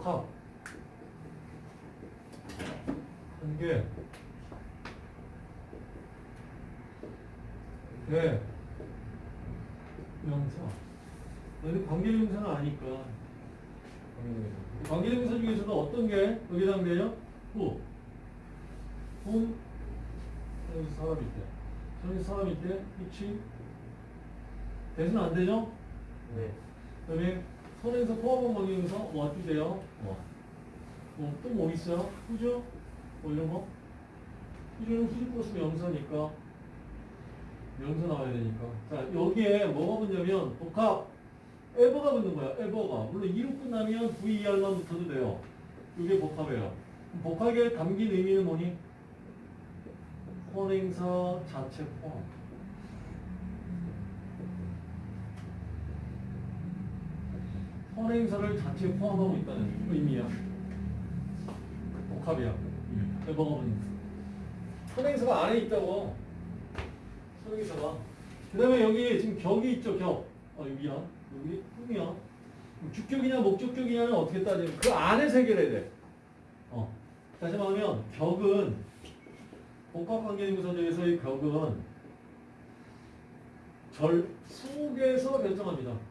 복합 관계 대 명사. 너희 관계대명사는 아니까. 관계대명사. 관계대명사 중에서도 어떤 게 여기 해당돼요? 후. 홈 여기서 사람 있대 저기 사람 있대 위치. 대수는 안 되죠? 네. 그다음에 선에서 포함한 관계대명사 뭐 주세요? 뭐. 뭐, 또 뭐 있어요? 후죠? 뭐 이런 거? 후조는 후지 플러스 명사니까 명사 나와야 되니까 자 여기에 뭐가 붙냐면 복합 에버가 붙는 거야 에버가 물론 2로 끝나면 VER만 붙어도 돼요 이게 복합이에요 복합에 담긴 의미는 뭐니? 선행사 자체 포함 선행사를 자체 포함하고 있다는 의미야. 복합이야 에버가 붙는 선행사가 안에 있다고. 선행사가. 그 다음에 여기 지금 격이 있죠 격 어, 미안 여기? 흠이야. 주격이냐 목적격이냐는 어떻게 따지면 그 안에서 해결해야 돼. 어. 다시 말하면 격은 복합관계대명사 중에서의 격은 절 속에서 결정합니다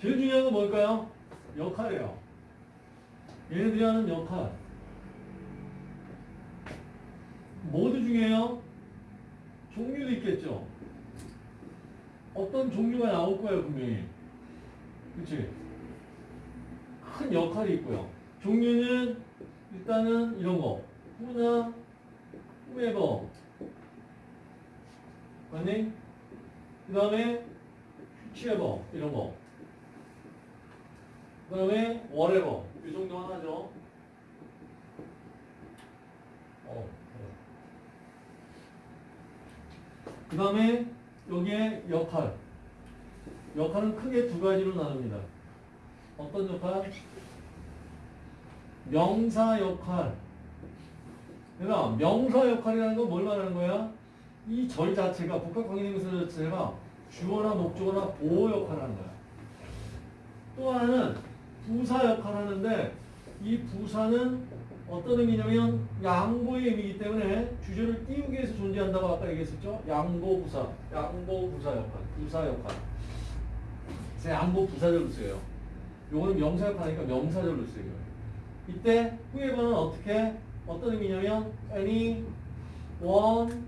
제일 중요한 건 뭘까요? 역할이에요 얘네들이 하는 역할 모두 중요해요. 종류도 있겠죠. 어떤 종류가 나올 거예요, 분명히. 그치? 큰 역할이 있고요. 종류는 일단은 이런 거. 후나, 후에버. 맞니? 그 다음에 휘치에버. 이런 거. 그 다음에 whatever. 이 정도 하나죠. 어. 그 다음에 여기에 역할. 역할은 크게 두 가지로 나눕니다. 어떤 역할? 명사 역할. 그러니까 명사 역할이라는 건 뭘 말하는 거야? 이 절 자체가 복합관계대명사 자체가 주어나 목적어나 보호 역할을 하는 거야. 또 하나는 부사 역할을 하는데 이 부사는 어떤 의미냐면 양보의 의미이기 때문에 주절을 띄우기 위해서 존재한다고 아까 얘기했었죠. 양보 부사, 양보 부사 역할, 부사 역할. 그래서 양보 부사절로 쓰여요. 요거는 명사 역할이니까 명사절로 쓰여요. 이때 후에버는 어떻게 어떤 의미냐면 any, one,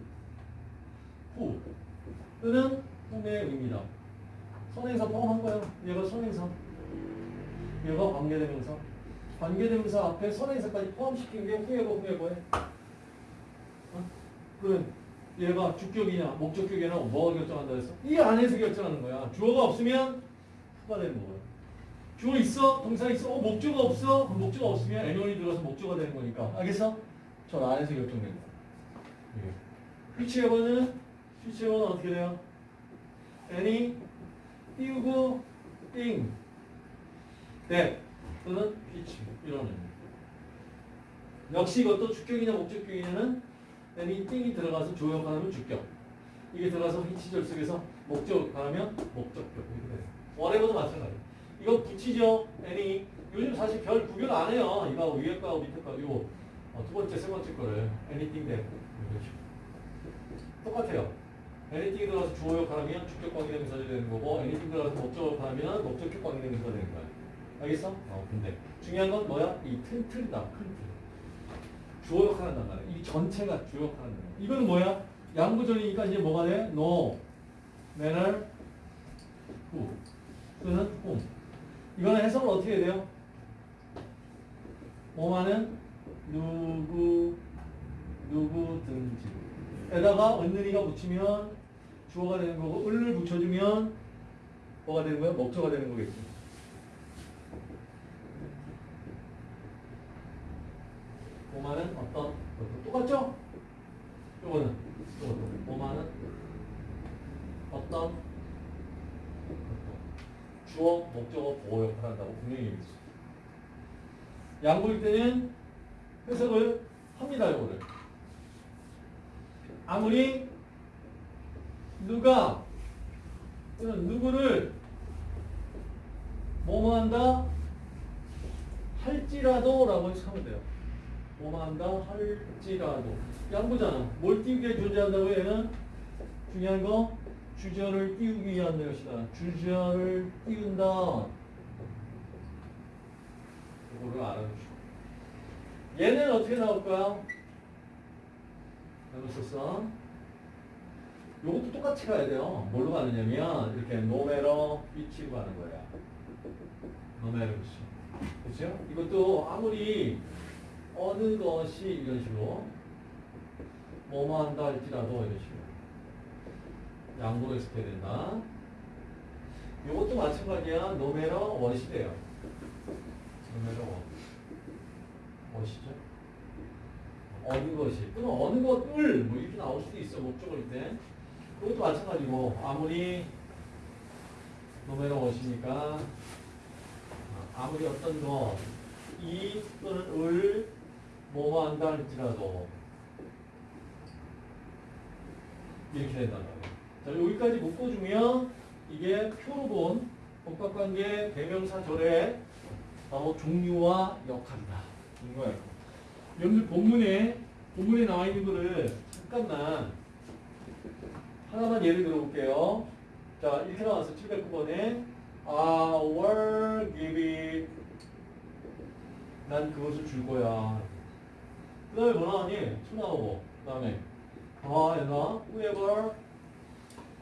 who 또는 whom의 의미다. 선행사 포함한 거예요. 얘가 선행사. 얘가 관계대명사. 관계대명사 앞에 선행사까지 포함시킨 게 후에버 후에버에. 어? 그 얘가 주격이냐 목적격이냐 뭐가 결정한다 했어? 이 안에서 결정하는 거야. 주어가 없으면 후가 되는 거야. 주어 있어? 동사 있어? 어, 목적어 없어? 그럼 목적어 없으면 애니원이 들어서 목적어가 되는 거니까. 알겠어? 저 안에서 결정된 거야. 예. 휘치에버는 휘치에버는 어떻게 돼요? any 띄우고 띵 that 또는 which 이런 의미. 역시 이것도 주격이냐 목적격이냐는 any 띵이 들어가서 조역하면 주격. 이게 들어가서 which절 속에서 목적하면 목적격. 이렇게 돼요. whatever도 마찬가지 이거 붙이죠 any 요즘 사실 별 구별 안 해요. 이거 위에 거하고 밑에 거 이거 어, 두 번째 세 번째 거를 anything 똑같아요. anything 들어가서 주어 역할하면 주격 관계대명사가 되는 거고 anything 들어가서 목적 역할하면 목적격 관계대명사가 되는 거야 알겠어? 어, 근데 중요한 건 뭐야? 이 틀, 틀이다. 큰 틀. 주어 역할한단 말이야. 이 전체가 주어 역할한단 말이야. 이거는 뭐야? 양부절이니까 이제 뭐가 돼? no, manner, who 또는 whom 이거는 해석을 어떻게 해야 돼요? 뭐만은 누구, 누구든지 에다가 은느리가 붙이면 주어가 되는 거고 을을 붙여주면 뭐가 되는 거야? 목조가 되는 거겠지. 오만은 어떤 것도 똑같죠? 요거는 요것도 오만은 어떤 것도 주어, 목적어, 보호 역할을 한다고 분명히 얘기했어. 양보일 때는 해석을 합니다. 요거를. 아무리 누가 누구를 뭐뭐 한다? 할지라도 라고 해석하면 돼요. 한다? 할지라도. 양보잖아. 뭘 위해 존재한다고 얘는? 중요한 거 주저를 띄우기 위한 것이다. 주저를 띄운다. 이거를 알아주시고. 얘는 어떻게 나올까요? 해보셨어? 요것도 똑같이 가야 돼요. 뭘로 가느냐면 이렇게 no matter which로 가는 거야. no matter. 그렇죠? 이것도 아무리 어느 것이 이런 식으로 뭐뭐 한다 할지라도 이런 식으로 양보로 해석해야 된다. 요것도 마찬가지야. no matter when이 돼요. no matter when. 원시죠? 어느 것이 또는 어느 것을 뭐 이렇게 나올 수도 있어 목적어일 때 그것도 마찬가지고 아무리 노메러 원시니까 아무리 어떤 거 이 또는 을 뭐뭐 한다 할지라도 이렇게 된단 말이에요. 자 여기까지 묶어주면 이게 표로 본 복합관계 대명사절의 바로 종류와 역할이다. 종류와 역할. 여러분들 본문에 본문에 나와 있는 거를 잠깐만 하나만 예를 들어볼게요. 자 이렇게 나왔어 709번에 I will give it 난 그것을 줄 거야. 그 다음에 뭐 나오니? 수 나오고 그 다음에 아 얘나 whoever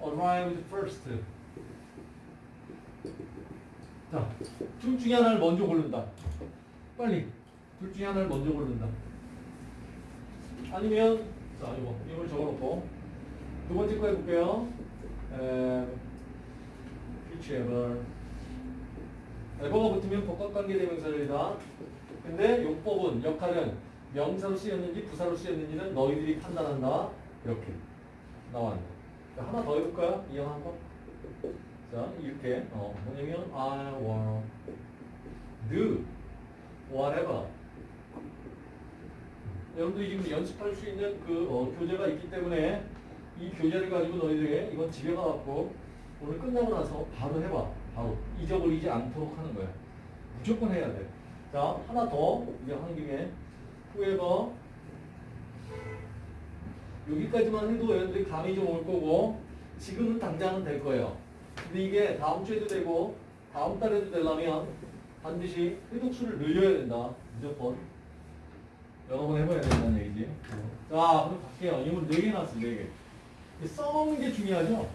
arrived first 자 둘 중에 하나를 먼저 고른다. 빨리 둘 중에 하나를 먼저 고른다. 아니면 자 이거 이걸 적어놓고 두 번째 거 해볼게요. 에, whichever 에버가 붙으면 복합관계 대명사절이다. 근데 용법은 역할은 명사로 쓰였는지 부사로 쓰였는지는 너희들이 판단한다. 이렇게 나왔네. 자, 하나 더 해볼까요? 이형 거. 자 이렇게 어 뭐냐면 I will do whatever 여러분들이 지금 연습할 수 있는 그 어, 교재가 있기 때문에 이 교재를 가지고 너희들이 이건 집에 가갖고 오늘 끝나고 나서 바로 해봐. 바로 잊어버리지 않도록 하는 거야. 무조건 해야 돼. 자 하나 더 이제 하는 김에 후에버 여기까지만 해도 여러분들이 감이 좀 올 거고 지금은 당장은 될 거예요. 근데 이게 다음 주에도 되고 다음 달에도 되려면 반드시 회독수를 늘려야 된다. 무조건. 여러 번 해봐야 된다는 얘기지. 자, 그럼 갈게요. 이물 4개 나왔어, 4개. 써먹는 게 중요하죠?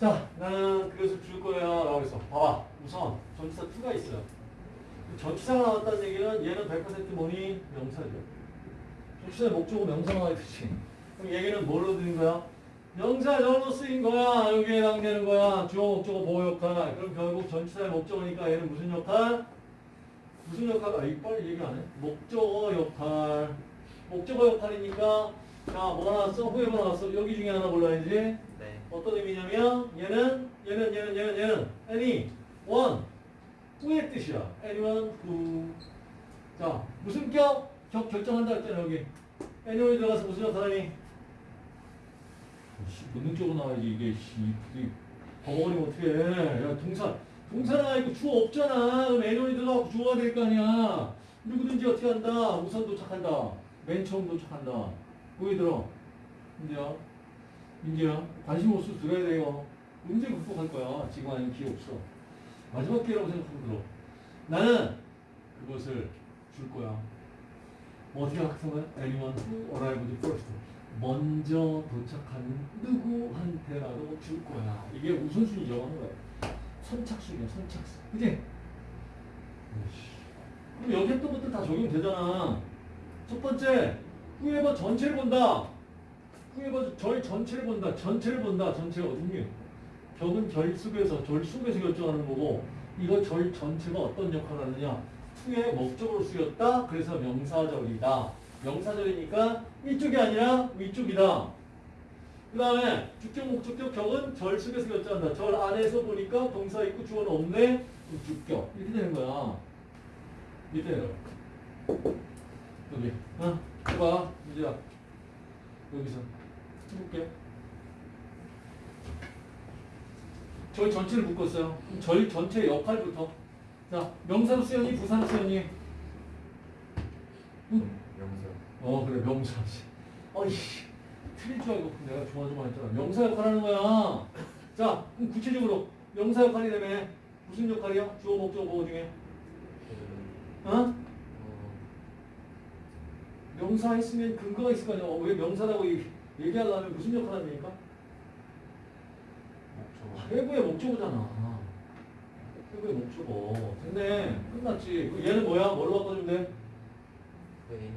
자, 나는 그것을 줄 거야. 라고 해서. 봐봐. 우선, 전치사 2가 있어요. 전치사가 나왔다는 얘기는 얘는 100% 뭐니? 명사죠. 전치사의 목적은 명사가 나와있듯이. 그럼 얘기는 뭘로 드린 거야? 명사절로 쓰인 거야. 여기에 해당되는 거야. 주어, 목적어, 보호 역할. 그럼 결국 전치사의 목적어니까 얘는 무슨 역할? 무슨 역할? 아, 이거 빨리 얘기 안 해. 목적어 역할. 목적어 역할이니까, 자, 뭐가 나왔어? 후에가 나왔어. 여기 중에 하나 골라야지. 네. 어떤 의미냐면, 얘는, 얘는, 얘는, 얘는, 얘는, any, one. 후의 뜻이야. anyone who. 자, 무슨 격? 격 결정한다 했잖아, 여기. anyone이 들어가서 무슨? 씨, 본능적으로 나와야지, 이게, 씨. 이 버벅거리면 어떡해. 야, 동사. 동사나 이거 주어 없잖아. 그럼 애년이 들어가고 주어가 될 거 아니야. 누구든지 어떻게 한다. 우선 도착한다. 맨 처음 도착한다. 보기 들어. 민재야. 민재야. 관심 없어 들어야 돼요. 문제 극복할 거야. 지금 아니면 기회 없어. 마지막 기회라고 생각하고 들어. 나는 그것을 줄 거야. 뭐 어떻게 학생은 anyone who arrived first. 먼저 도착하는 누구한테라도 줄 거야. 이게 우선순위죠. 하는 거야. 선착순이야, 선착순. 그지? 그럼 여기 했던 것들 다 적용되잖아. 첫 번째, 후에버 전체를 본다. 후에버 절 전체를 본다. 전체를 본다. 전체가 어딨니? 격은 절 속에서, 절 속에서 결정하는 거고, 이거 절 전체가 어떤 역할을 하느냐. 후에 목적으로 쓰였다. 그래서 명사절이다. 명사절이니까 이쪽이 아니라 위쪽이다. 그 다음에 주격, 목적격, 격은 절 속에서 결정한다. 절 안에서 보니까 동사 있고 주어는 없네. 주격. 이렇게 되는 거야. 밑에요. 여기. 어? 해봐. 이제 여기서 해볼게. 절 전체를 묶었어요. 절 전체 역할부터. 자, 명사로 쓰였니? 부사로 쓰였니? 명사. 어, 그래, 명사지. 어이씨, 틀릴 줄 알고 내가 조마조마 했잖아. 명사 역할 하는 거야. 자, 그럼 구체적으로 명사 역할이라며 무슨 역할이야? 주어, 목적, 보호 중에. 그, 어? 어, 명사 했으면 근거가 있을 거 아니야. 어, 왜 명사라고 이- 얘기하려면 무슨 역할 합니까? 회부의 목적어잖아. 회부의 목적어. 됐네. 끝났지. 그럼 얘는 뭐야? 뭘로 바꿔주면 돼? 그.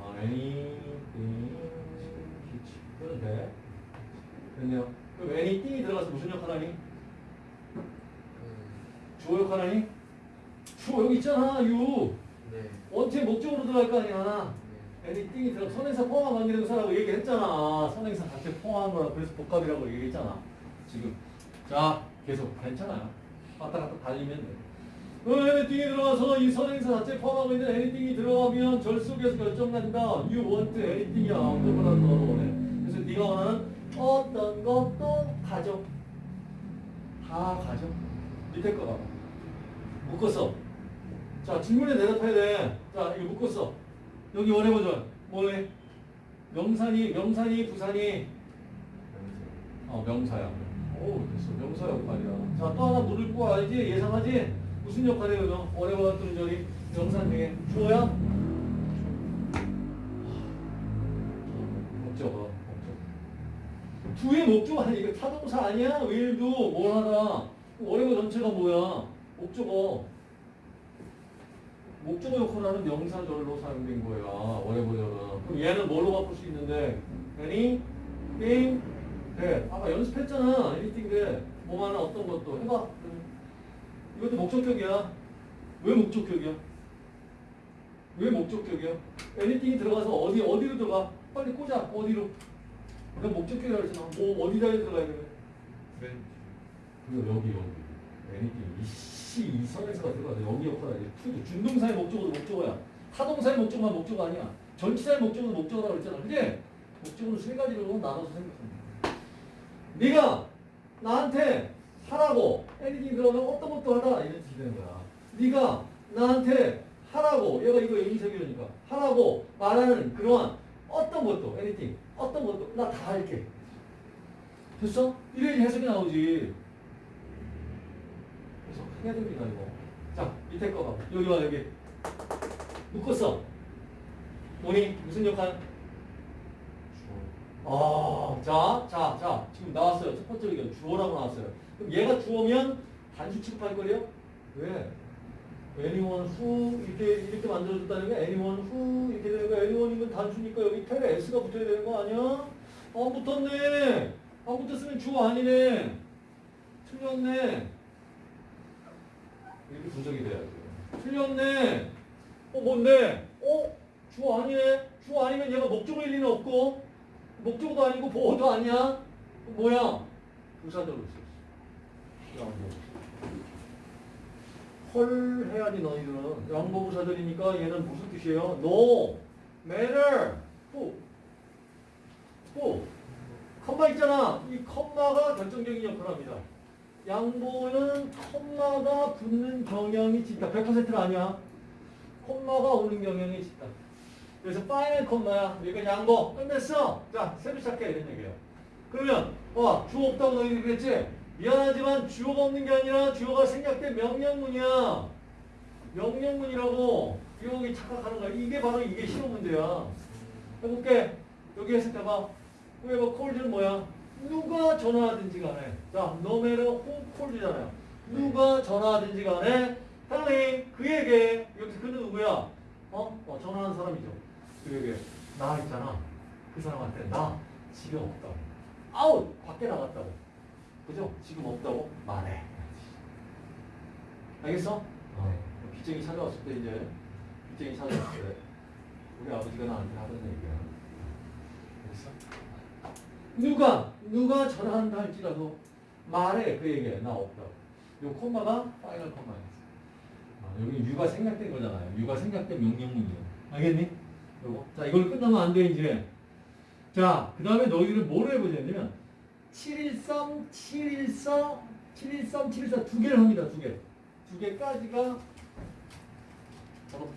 아, anything. 그래도 돼. 됐네요. 그럼 anything이 들어가서 무슨 역할 하니? 그, 주어 역할 하니? 주어 여기 있잖아. 유. 네. 원체 목적으로 들어갈 거 아니야. 네. anything이 들어 선행사 포함 관계대명사라고 얘기했잖아. 선행사 자체 포함한 거라 그래서 복합이라고 얘기했잖아. 지금. 자, 계속 괜찮아요. 왔다 갔다 달리면 돼. 어, anything이 들어가서 이 선행사 자체 포함하고 있는 anything이 들어가면 절 속에서 결정난다. You want. 어떤 거라도 너도 원해. 그래서 네가 원하는 어떤 것도 가져. 다 가져. 밑에 거 봐봐. 묶었어. 자, 질문에 대답해야 돼. 자, 이거 묶었어. 여기 원해 보죠. 뭐해? 명산이, 명산이, 부산이. 어, 명사야. 오, 됐어. 명사 역할이야. 자, 또 하나 물을 거 알지? 예상하지? 무슨 역할이에요, 너? 원해봤던 절이 명산 중에 주어야? 목적어, 목적. 두의 목적 아니 이거 타동사 아니야? will도 뭘 하다. 원해보 전체가 뭐야? 목적어. 목적어 역할을 하는 명사절로 사용된 거야. 원해보절은. 그럼 얘는 뭘로 바꿀 수 있는데? any, thing, that. 아까 연습했잖아. anything that. 뭐 하나 어떤 것도. 해봐. 이것도 목적격이야. 왜 목적격이야? 왜 목적격이야? anything이 들어가서 어디, 어디로 들어가? 빨리 꽂아. 어디로? 그러니까 목적격이라고 했잖아. 뭐, 어디다 들어가야 돼? 프렌즈. 그리고 여기 여기 anything 이씨 이 선에서가 들어가서 여기 역할을 해 투도 준동사의 목적어도 목적어야 타동사의 목적어만 목적어 아니야 전치사의 목적어도 목적어라고 그랬잖아 그지? 목적어는 세 가지로 나눠서 생각합니다 네가 나한테 하라고 anything 들어가면 어떤 것도 하라 이런 뜻이 되는 거야 네가 나한테 하라고 얘가 이거 인색이니까 하라고 말하는 그러한 어떤 것도 anything 어떤 것도 나 다 할게 됐어? 이래야지 해석이 나오지. 그래서 해야 됩니다, 이거. 자, 밑에 거 봐. 여기 와, 여기. 묶었어. 뭐니? 무슨 역할? 아, 자, 자, 자. 지금 나왔어요. 첫 번째 의견. 주어라고 나왔어요. 그럼 얘가 주어면 단수 취급할 거래요? 왜? anyone who 이렇게 이렇게 만들어줬다는 게 anyone who 이렇게 되는 거 anyone이면 단수니까 여기 텔에 s가 붙어야 되는 거 아니야? 안 붙었네. 안 붙었으면 주어 아니네. 틀렸네. 이렇게 분석이 돼야죠. 틀렸네. 어 뭔데? 어 주어 아니네. 주어 아니면 얘가 목적어일 리는 없고 목적어도 아니고 보어도 아니야. 뭐야? 부사절로 있어. 양보. 헐 해야지 너희들은 양보 부사절이니까 얘는 무슨 뜻이에요? No matter who who 컴마 있잖아. 이 컴마가 결정적인 역할을 합니다. 양보는 컴마가 붙는 경향이 짙다. 100%는 아니야. 컴마가 오는 경향이 짙다. 그래서 파이널 컴마야. 그러니까 양보 끝냈어. 자, 새로 시작해 이런 얘기예요. 그러면 와 주어 없다고 너희들이 그랬지? 미안하지만 주어가 없는 게 아니라 주어가 생략된 명령문이야. 명령문이라고 여기 착각하는 거야. 이게 바로 이게 시험 문제야. 해볼게. 여기 해석해봐. whoever calls는 뭐야? 누가 전화하든지 간에. 자, no matter who calls잖아요. 누가 전화하든지 간에 당연히 그에게 여기서 그는 누구야? 어? 어 전화하는 사람이죠. 그에게 나 있잖아. 그 사람한테 나 집에 없다고. 아웃! 밖에 나갔다고. 그죠? 지금 없다고 말해. 알겠어? 어. 빚쟁이 찾아왔을 때 이제 빚쟁이 찾아왔을 때 우리 아버지가 나한테 하던 얘기야. 알겠어? 누가 누가 전화한다 할지라도 말해 그에게 나 없다고. 요 콤마가 파이널 콤마였어. 아, 여기 유가 생략된 거잖아요. 유가 생략된 명령문이에요. 알겠니? 자 이걸 끝나면 안 돼 이제. 자, 그 다음에 너희들은 뭘 해보자면 713, 714, 713, 714 두 개를 합니다. 두 개. 두 개까지가 바로